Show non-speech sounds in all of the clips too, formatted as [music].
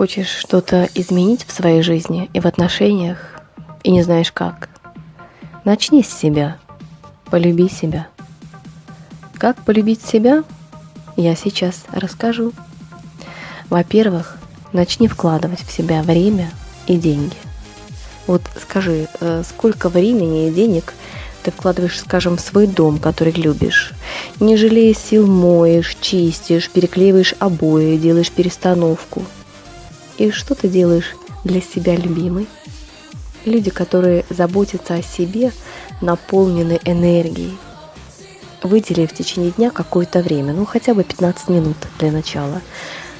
Хочешь что-то изменить в своей жизни и в отношениях, и не знаешь как? Начни с себя. Полюби себя. Как полюбить себя, я сейчас расскажу. Во-первых, начни вкладывать в себя время и деньги. Вот скажи, э, сколько времени и денег ты вкладываешь, скажем, в свой дом, который любишь. Не жалея сил моешь, чистишь, переклеиваешь обои, делаешь перестановку – и что ты делаешь для себя, любимый? Люди, которые заботятся о себе, наполнены энергией. Выдели в течение дня какое-то время, ну хотя бы 15 минут для начала,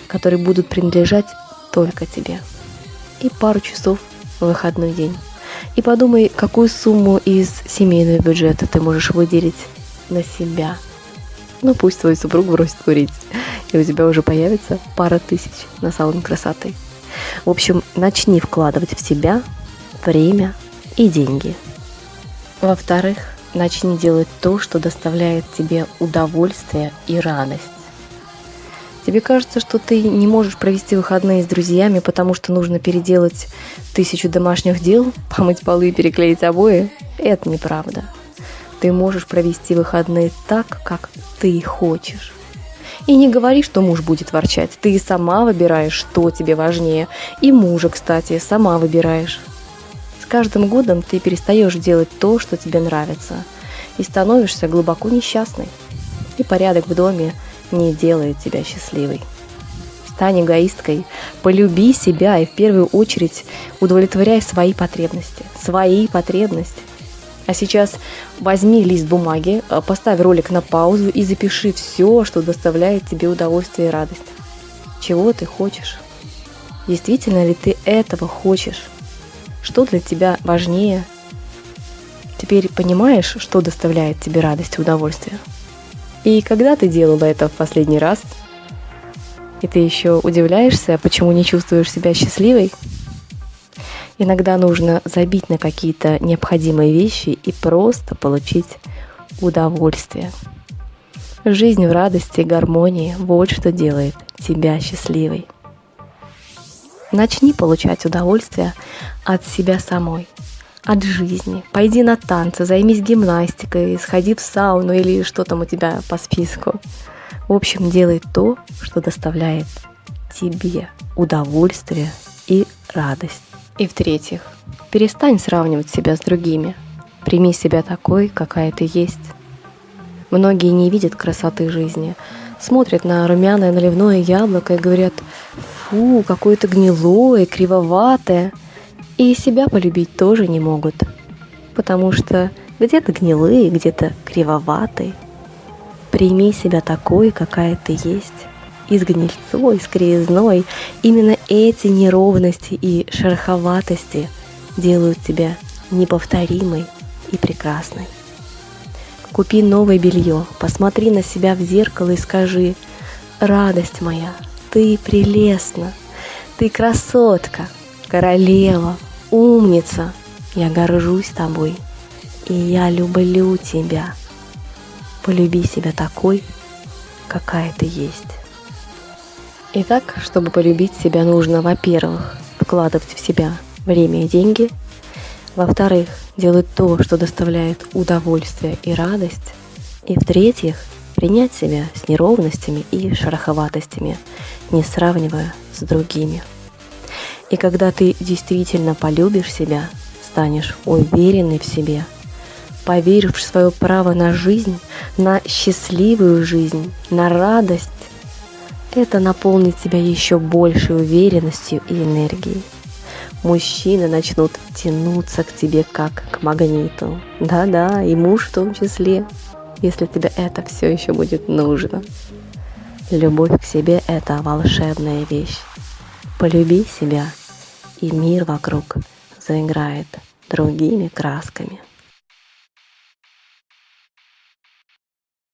которые будут принадлежать только тебе. И пару часов в выходной день. И подумай, какую сумму из семейного бюджета ты можешь выделить на себя. Ну пусть твой супруг бросит курить, и у тебя уже появится пара тысяч на салон красоты. В общем, начни вкладывать в себя время и деньги. Во-вторых, начни делать то, что доставляет тебе удовольствие и радость. Тебе кажется, что ты не можешь провести выходные с друзьями, потому что нужно переделать тысячу домашних дел, [laughs] помыть полы и переклеить обои? Это неправда. Ты можешь провести выходные так, как ты хочешь. И не говори, что муж будет ворчать. Ты сама выбираешь, что тебе важнее. И мужа, кстати, сама выбираешь. С каждым годом ты перестаешь делать то, что тебе нравится. И становишься глубоко несчастной. И порядок в доме не делает тебя счастливой. Стань эгоисткой, полюби себя и в первую очередь удовлетворяй свои потребности. Свои потребности. А сейчас возьми лист бумаги, э, поставь ролик на паузу и запиши все, что доставляет тебе удовольствие и радость. Чего ты хочешь? Действительно ли ты этого хочешь? Что для тебя важнее? Теперь понимаешь, что доставляет тебе радость и удовольствие? И когда ты делала это в последний раз? И ты еще удивляешься, почему не чувствуешь себя счастливой? Иногда нужно забить на какие-то необходимые вещи и просто получить удовольствие. Жизнь в радости и гармонии – вот что делает тебя счастливой. Начни получать удовольствие от себя самой, от жизни. Пойди на танцы, займись гимнастикой, сходи в сауну или что там у тебя по списку. В общем, делай то, что доставляет тебе удовольствие и радость. И в-третьих, перестань сравнивать себя с другими. Прими себя такой, какая ты есть. Многие не видят красоты жизни, смотрят на румяное наливное яблоко и говорят «фу, какое-то гнилое, кривоватое», и себя полюбить тоже не могут, потому что где-то гнилые, где-то кривоватые. Прими себя такой, какая ты есть из гнильцой, из кривизной. Именно эти неровности и шероховатости делают тебя неповторимой и прекрасной. Купи новое белье, посмотри на себя в зеркало и скажи «Радость моя, ты прелестна, ты красотка, королева, умница, я горжусь тобой, и я люблю тебя». Полюби себя такой, какая ты есть. Итак, чтобы полюбить себя, нужно, во-первых, вкладывать в себя время и деньги, во-вторых, делать то, что доставляет удовольствие и радость, и в-третьих, принять себя с неровностями и шероховатостями, не сравнивая с другими. И когда ты действительно полюбишь себя, станешь уверенной в себе, поверишь в свое право на жизнь, на счастливую жизнь, на радость, это наполнит тебя еще большей уверенностью и энергией. Мужчины начнут тянуться к тебе как к магниту. Да-да, и муж в том числе, если тебе это все еще будет нужно. Любовь к себе – это волшебная вещь. Полюби себя, и мир вокруг заиграет другими красками.